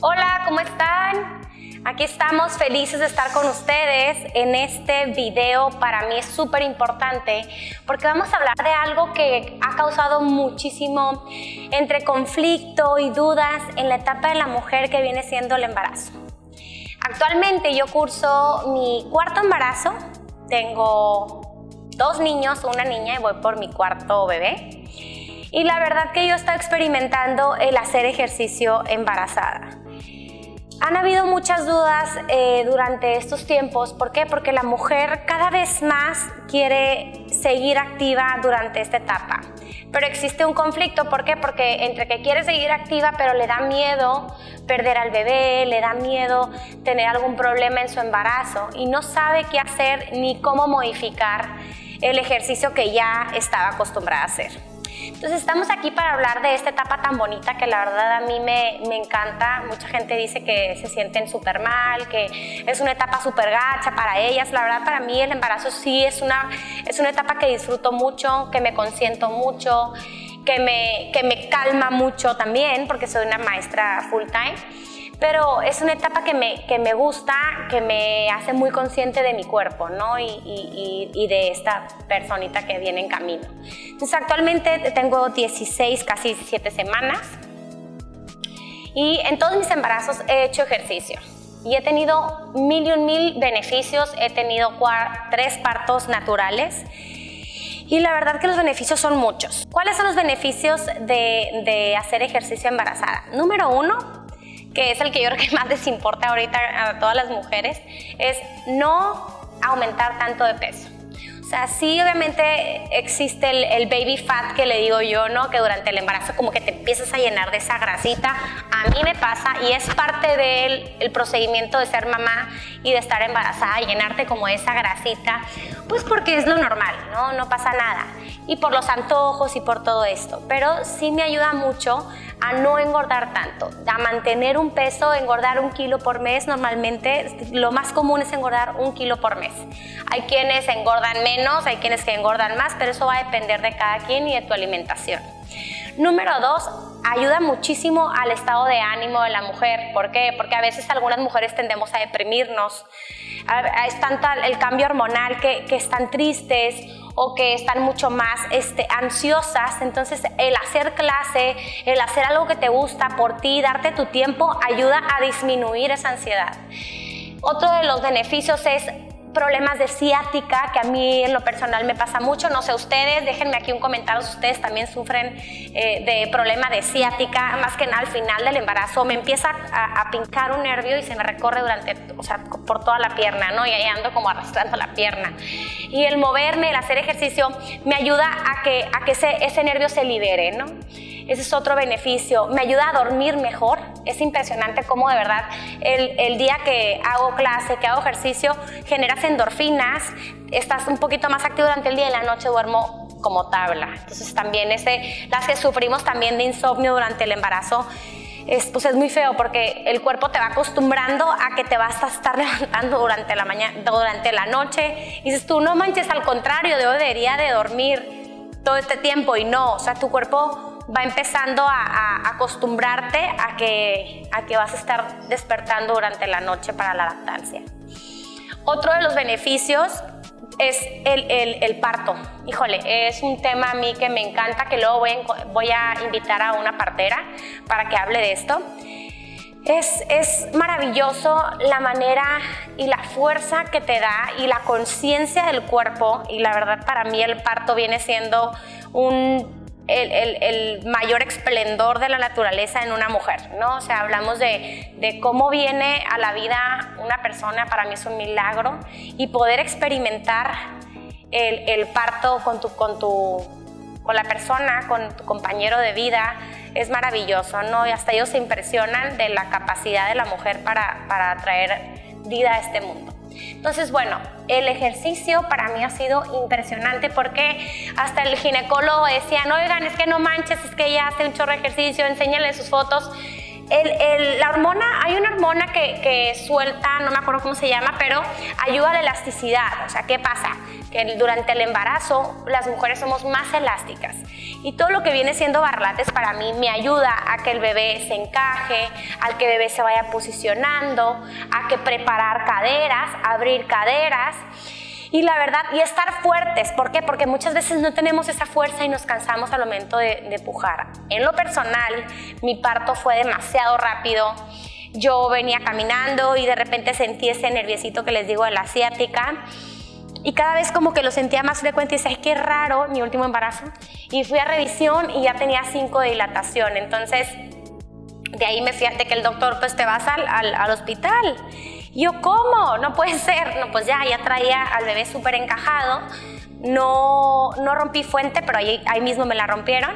Hola, ¿cómo están? Aquí estamos felices de estar con ustedes en este video. Para mí es súper importante porque vamos a hablar de algo que ha causado muchísimo entre conflicto y dudas en la etapa de la mujer que viene siendo el embarazo. Actualmente yo curso mi cuarto embarazo, tengo dos niños, una niña y voy por mi cuarto bebé. Y la verdad que yo estoy experimentando el hacer ejercicio embarazada. Han habido muchas dudas eh, durante estos tiempos. ¿Por qué? Porque la mujer cada vez más quiere seguir activa durante esta etapa. Pero existe un conflicto. ¿Por qué? Porque entre que quiere seguir activa pero le da miedo perder al bebé, le da miedo tener algún problema en su embarazo y no sabe qué hacer ni cómo modificar el ejercicio que ya estaba acostumbrada a hacer. Entonces estamos aquí para hablar de esta etapa tan bonita que la verdad a mí me, me encanta. Mucha gente dice que se sienten súper mal, que es una etapa súper gacha para ellas. La verdad para mí el embarazo sí es una, es una etapa que disfruto mucho, que me consiento mucho, que me, que me calma mucho también porque soy una maestra full time pero es una etapa que me, que me gusta, que me hace muy consciente de mi cuerpo, ¿no? Y, y, y, de esta personita que viene en camino. Entonces, actualmente tengo 16, casi 17 semanas. Y en todos mis embarazos he hecho ejercicio. Y he tenido mil y un mil beneficios. He tenido tres partos naturales. Y la verdad que los beneficios son muchos. ¿Cuáles son los beneficios de, de hacer ejercicio embarazada? Número uno, que es el que yo creo que más les importa ahorita a todas las mujeres, es no aumentar tanto de peso. O sea, sí obviamente existe el, baby fat que le digo yo, ¿no? Que durante el embarazo como que te empiezas a llenar de esa grasita. A mí me pasa y es parte del el procedimiento de ser mamá y de estar embarazada, llenarte como esa grasita, pues porque es lo normal, ¿no? No pasa nada. Y por los antojos y por todo esto. Pero sí me ayuda mucho a no engordar tanto, a mantener un peso, engordar un kilo por mes. Normalmente lo más común es engordar un kilo por mes. Hay quienes engordan menos, hay quienes que engordan más, pero eso va a depender de cada quien y de tu alimentación. Número dos, ayuda muchísimo al estado de ánimo de la mujer. ¿Por qué? Porque a veces algunas mujeres tendemos a deprimirnos. Es tanta el cambio hormonal que, que están tristes o que están mucho más este, ansiosas. Entonces el hacer clase, el hacer algo que te gusta por ti, darte tu tiempo, ayuda a disminuir esa ansiedad. Otro de los beneficios es problemas de ciática, que a mí en lo personal me pasa mucho, no sé ustedes, déjenme aquí un comentario si ustedes también sufren eh, de problema de ciática, más que nada al final del embarazo, me empieza a, a, pincar un nervio y se me recorre durante, o sea, por toda la pierna, ¿no? Y ahí ando como arrastrando la pierna. Y el moverme, el hacer ejercicio, me ayuda a que, a que ese, ese nervio se libere, ¿no? Ese es otro beneficio. Me ayuda a dormir mejor. Es impresionante cómo de verdad el, el día que hago clase, que hago ejercicio, generas endorfinas, estás un poquito más activo durante el día y en la noche duermo como tabla. Entonces también ese, las que sufrimos también de insomnio durante el embarazo, es, pues es muy feo porque el cuerpo te va acostumbrando a que te vas a estar levantando durante la, mañana, durante la noche. Y dices tú, no manches, al contrario, debería de dormir todo este tiempo y no, o sea, tu cuerpo va empezando a, acostumbrarte a que, a que vas a estar despertando durante la noche para la lactancia. Otro de los beneficios es el, el, parto. Híjole, es un tema a mí que me encanta, que luego voy, voy a invitar a una partera para que hable de esto. Es, es, maravilloso la manera y la fuerza que te da y la conciencia del cuerpo y la verdad para mí el parto viene siendo un el, mayor esplendor de la naturaleza en una mujer, ¿no? O sea, hablamos de, cómo viene a la vida una persona, para mí es un milagro, y poder experimentar el, el parto con, tu, con, tu, con la persona, con tu compañero de vida, es maravilloso, ¿no? Y hasta ellos se impresionan de la capacidad de la mujer para, para traer vida a este mundo. Entonces, bueno, el ejercicio para mí ha sido impresionante porque hasta el ginecólogo decía, no, oigan, es que no manches, es que ella hace un chorro de ejercicio, enséñale sus fotos. La hormona, hay una hormona que, suelta, no me acuerdo cómo se llama, pero ayuda a la elasticidad. O sea, ¿qué pasa? Que durante el embarazo las mujeres somos más elásticas. Y todo lo que viene siendo barlates para mí me ayuda a que el bebé se encaje, al que el bebé se vaya posicionando, a que preparar caderas, abrir caderas. Y la verdad, y estar fuertes. ¿Por qué? Porque muchas veces no tenemos esa fuerza y nos cansamos al momento de, de pujar. En lo personal, mi parto fue demasiado rápido. Yo venía caminando y de repente sentí ese nerviosito que les digo de la asiática. Y cada vez como que lo sentía más frecuente y decía, qué raro, mi último embarazo. Y fui a revisión y ya tenía 5 de dilatación. Entonces, de ahí me fíjate que el doctor, pues te vas al, al, al hospital. yo, ¿cómo? No puede ser. No, pues ya, ya traía al bebé súper encajado. No, no rompí fuente, pero ahí, ahí mismo me la rompieron.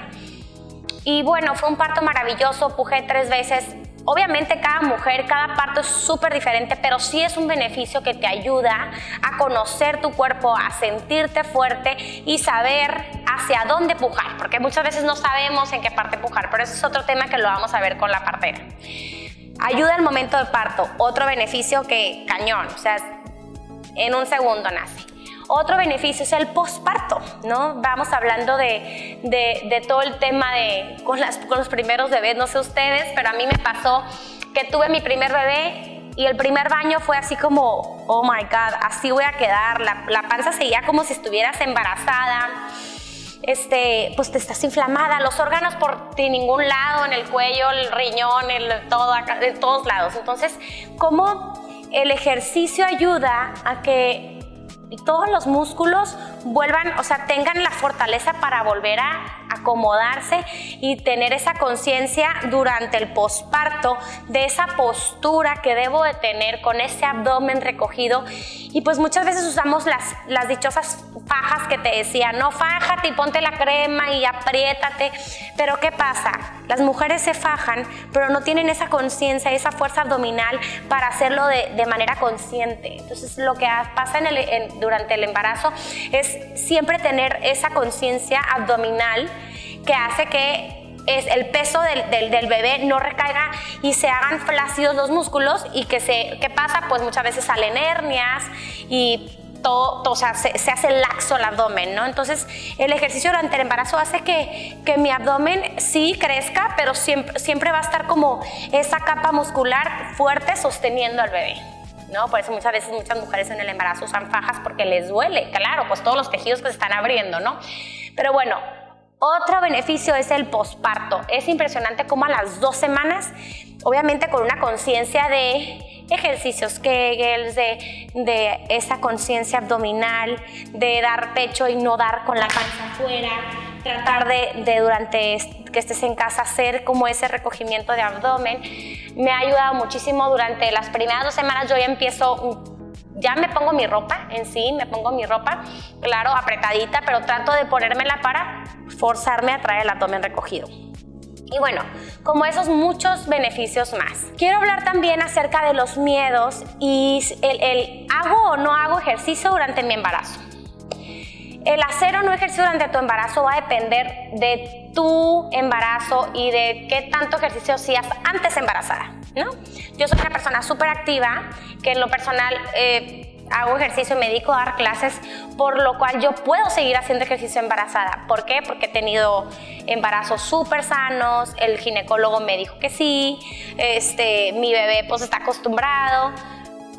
Y bueno, fue un parto maravilloso, pujé tres veces. Obviamente cada mujer, cada parto es súper diferente, pero sí es un beneficio que te ayuda a conocer tu cuerpo, a sentirte fuerte y saber hacia dónde pujar, porque muchas veces no sabemos en qué parte pujar, pero ese es otro tema que lo vamos a ver con la partera. Ayuda al momento del parto, otro beneficio que cañón, o sea, en un segundo nace. Otro beneficio es el posparto, ¿no? Vamos hablando de, de, todo el tema de con, los primeros bebés, no sé ustedes, pero a mí me pasó que tuve mi primer bebé y el primer baño fue así como, oh my God, así voy a quedar. La, la, panza seguía como si estuvieras embarazada. Este, pues te estás inflamada, los órganos por ningún lado, en el cuello, el riñón, el, todo acá, de todos lados. Entonces, ¿cómo el ejercicio ayuda a que todos los músculos vuelvan, o sea, tengan la fortaleza para volver a acomodarse y tener esa conciencia durante el posparto de esa postura que debo de tener con ese abdomen recogido. Y pues muchas veces usamos las, las dichosas fajas que te decía, no fájate y ponte la crema y apriétate. Pero ¿qué pasa? Las mujeres se fajan, pero no tienen esa conciencia, esa fuerza abdominal para hacerlo de, de, manera consciente. Entonces lo que pasa en el, durante el embarazo es siempre tener esa conciencia abdominal que hace que es el peso del, del, bebé no recaiga y se hagan flácidos los músculos y que se, ¿qué pasa? Pues muchas veces salen hernias y todo, o sea, se, se, hace laxo el abdomen, ¿no? Entonces, el ejercicio durante el embarazo hace que, que mi abdomen sí crezca, pero siempre, siempre va a estar como esa capa muscular fuerte sosteniendo al bebé. ¿No? Por eso muchas veces muchas mujeres en el embarazo usan fajas porque les duele, claro, pues todos los tejidos que se están abriendo, ¿no? Pero bueno, otro beneficio es el posparto. Es impresionante cómo a las dos semanas, obviamente con una conciencia de ejercicios Kegels, de, de esa conciencia abdominal, de dar pecho y no dar con la panza afuera, tratar de, de, durante que estés en casa hacer como ese recogimiento de abdomen. Me ha ayudado muchísimo durante las primeras dos semanas, yo ya empiezo ya me pongo mi ropa en sí, me pongo mi ropa, claro, apretadita, pero trato de ponérmela para forzarme a traer el abdomen recogido. Y bueno, como esos muchos beneficios más. Quiero hablar también acerca de los miedos y el, el hago o no hago ejercicio durante mi embarazo. El hacer o no ejercicio durante tu embarazo va a depender de tu embarazo y de qué tanto ejercicio hacías antes embarazada, ¿no? Yo soy una persona súper activa, que en lo personal eh, hago ejercicio y me dedico a dar clases, por lo cual yo puedo seguir haciendo ejercicio embarazada. ¿Por qué? Porque he tenido embarazos súper sanos, el ginecólogo me dijo que sí, este, mi bebé pues está acostumbrado,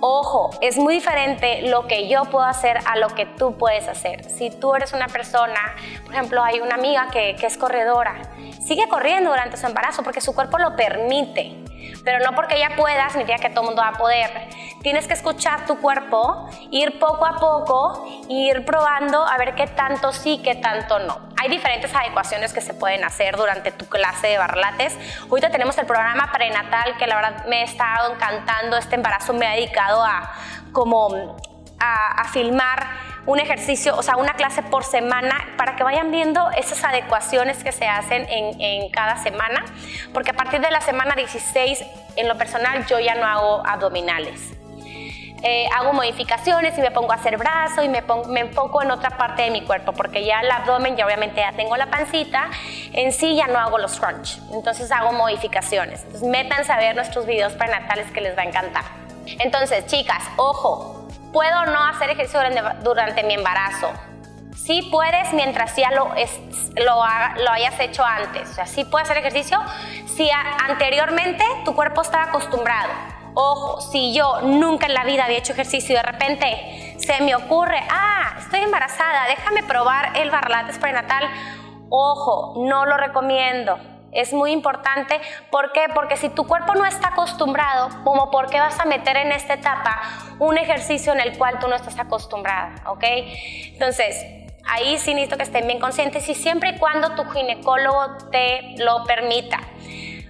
Ojo, es muy diferente lo que yo puedo hacer a lo que tú puedes hacer. Si tú eres una persona, por ejemplo, hay una amiga que, que es corredora, sigue corriendo durante su embarazo porque su cuerpo lo permite pero no porque ella pueda significa que todo el mundo va a poder. Tienes que escuchar tu cuerpo, ir poco a poco, ir probando a ver qué tanto sí, qué tanto no. Hay diferentes adecuaciones que se pueden hacer durante tu clase de barlates. Ahorita tenemos el programa prenatal que la verdad me ha estado encantando. Este embarazo me ha dedicado a como a, a filmar un ejercicio, o sea, una clase por semana para que vayan viendo esas adecuaciones que se hacen en, en, cada semana, porque a partir de la semana 16, en lo personal, yo ya no hago abdominales. eh, hago modificaciones y me pongo a hacer brazo y me, me enfoco en otra parte de mi cuerpo porque ya el abdomen, ya obviamente ya tengo la pancita, en sí ya no hago los crunch, entonces hago modificaciones. Entonces métanse a ver nuestros videos prenatales que les va a encantar. Entonces, chicas, ojo, puedo no hacer ejercicio durante, mi embarazo. Sí puedes mientras ya lo, lo, hayas hecho antes. O sea, sí puedes hacer ejercicio si anteriormente tu cuerpo estaba acostumbrado. Ojo, si yo nunca en la vida había hecho ejercicio y de repente se me ocurre, ah, estoy embarazada, déjame probar el barlates prenatal. Ojo, no lo recomiendo es muy importante. ¿Por qué? Porque si tu cuerpo no está acostumbrado, como por qué vas a meter en esta etapa un ejercicio en el cual tú no estás acostumbrada, ¿ok? Entonces, ahí sí necesito que estén bien conscientes y siempre y cuando tu ginecólogo te lo permita.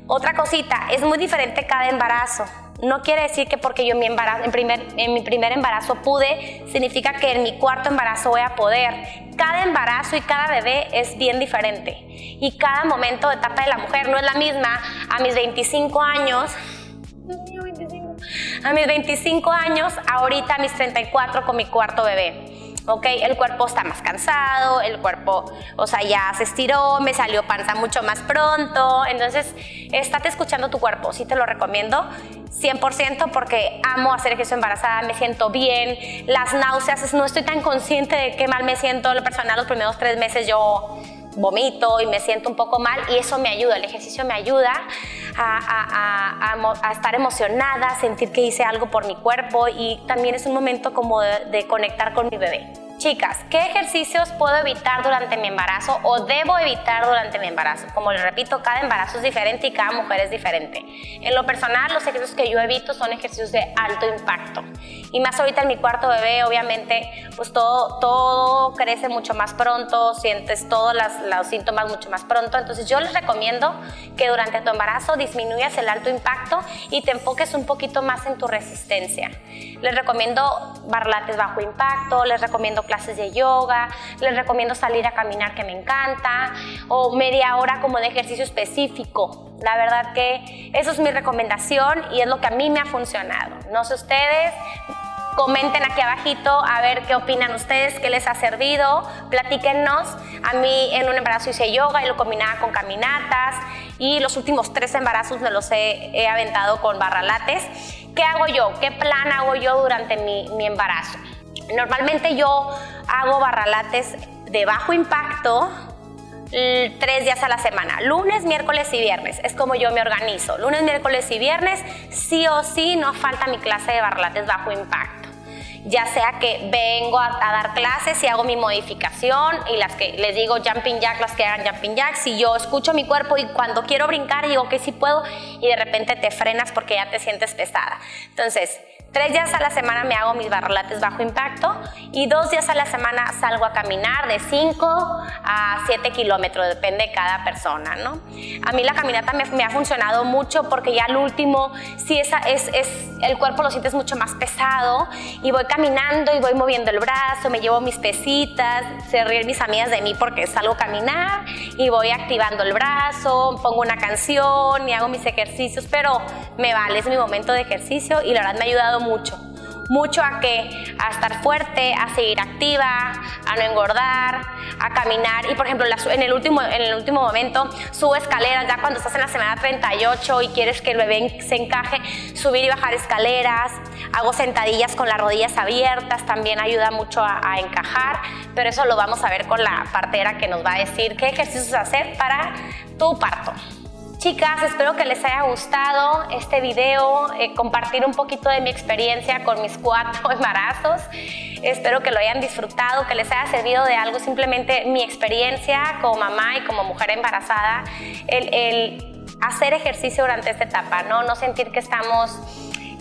Otra cosita, es muy diferente cada embarazo. No quiere decir que porque yo en mi, embarazo, en, primer, mi primer embarazo pude, significa que en mi cuarto embarazo voy a poder. Cada embarazo y cada bebé es bien diferente. Y cada momento de etapa de la mujer no es la misma a mis 25 años. A mis 25 años, ahorita a mis 34 con mi cuarto bebé. ¿Ok? El cuerpo está más cansado, el cuerpo, o sea, ya se estiró, me salió panza mucho más pronto, entonces, estate escuchando tu cuerpo, sí te lo recomiendo, 100% porque amo hacer ejercicio embarazada, me siento bien, las náuseas, no estoy tan consciente de qué mal me siento, lo personal los primeros tres meses yo vomito y me siento un poco mal y eso me ayuda, el ejercicio me ayuda a, estar emocionada, a sentir que hice algo por mi cuerpo y también es un momento como de conectar con mi bebé. Chicas, ¿qué ejercicios puedo evitar durante mi embarazo o debo evitar durante mi embarazo? Como les repito, cada embarazo es diferente y cada mujer es diferente. En lo personal, los ejercicios que yo evito son ejercicios de alto impacto. Y más ahorita en mi cuarto bebé, obviamente, pues todo, todo crece mucho más pronto, sientes todos los síntomas mucho más pronto. Entonces yo les recomiendo que durante tu embarazo disminuyas el alto impacto y te enfoques un poquito más en tu resistencia. Les recomiendo barlates bajo impacto, les recomiendo clases de yoga, les recomiendo salir a caminar que me encanta, o media hora como de ejercicio específico. La verdad que eso es mi recomendación y es lo que a mí me ha funcionado. No sé ustedes, Comenten aquí abajito a ver qué opinan ustedes, qué les ha servido, platíquennos. A mí en un embarazo hice yoga y lo combinaba con caminatas y los últimos tres embarazos me los he, aventado con barralates. ¿Qué hago yo? ¿Qué plan hago yo durante mi, mi embarazo? Normalmente yo hago barralates de bajo impacto tres días a la semana, lunes, miércoles y viernes. Es como yo me organizo. Lunes, miércoles y viernes, sí o sí, no falta mi clase de barralates bajo impacto ya sea que vengo a, dar clases y hago mi modificación y las que les digo jumping jack, las que hagan jumping jack, si yo escucho mi cuerpo y cuando quiero brincar digo que sí puedo y de repente te frenas porque ya te sientes pesada. Entonces, Tres días a la semana me hago mis barrolates bajo impacto y dos días a la semana salgo a caminar de 5 a 7 kilómetros, depende de cada persona, ¿no? A mí la caminata me, ha funcionado mucho porque ya al último, si esa es, es, el cuerpo lo sientes mucho más pesado y voy caminando y voy moviendo el brazo, me llevo mis pesitas, se ríen mis amigas de mí porque salgo a caminar y voy activando el brazo, pongo una canción y hago mis ejercicios, pero me vale, es mi momento de ejercicio y la verdad me ha ayudado mucho. Mucho a que a estar fuerte, a seguir activa, a no engordar, a caminar y por ejemplo en el último, en el último momento subo escaleras, ya cuando estás en la semana 38 y quieres que el bebé se encaje, subir y bajar escaleras, hago sentadillas con las rodillas abiertas, también ayuda mucho a, a encajar, pero eso lo vamos a ver con la partera que nos va a decir qué ejercicios hacer para tu parto. Chicas, espero que les haya gustado este video, eh, compartir un poquito de mi experiencia con mis cuatro embarazos. Espero que lo hayan disfrutado, que les haya servido de algo simplemente mi experiencia como mamá y como mujer embarazada, el, hacer ejercicio durante esta etapa, ¿no? no sentir que estamos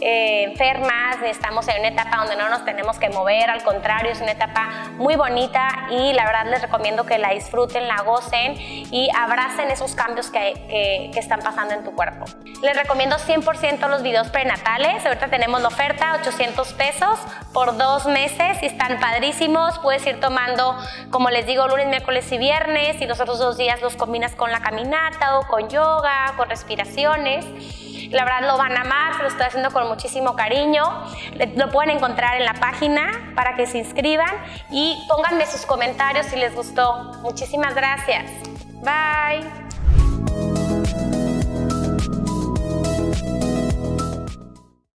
eh, enfermas, estamos en una etapa donde no nos tenemos que mover, al contrario, es una etapa muy bonita y la verdad les recomiendo que la disfruten, la gocen y abracen esos cambios que, que, están pasando en tu cuerpo. Les recomiendo 100% los videos prenatales, ahorita tenemos la oferta, 800 pesos por dos meses y están padrísimos, puedes ir tomando, como les digo, lunes, miércoles y viernes y los otros dos días los combinas con la caminata o con yoga, con respiraciones. La verdad lo van a amar, lo estoy haciendo con muchísimo cariño. Lo pueden encontrar en la página para que se inscriban y pónganme sus comentarios si les gustó. Muchísimas gracias. Bye.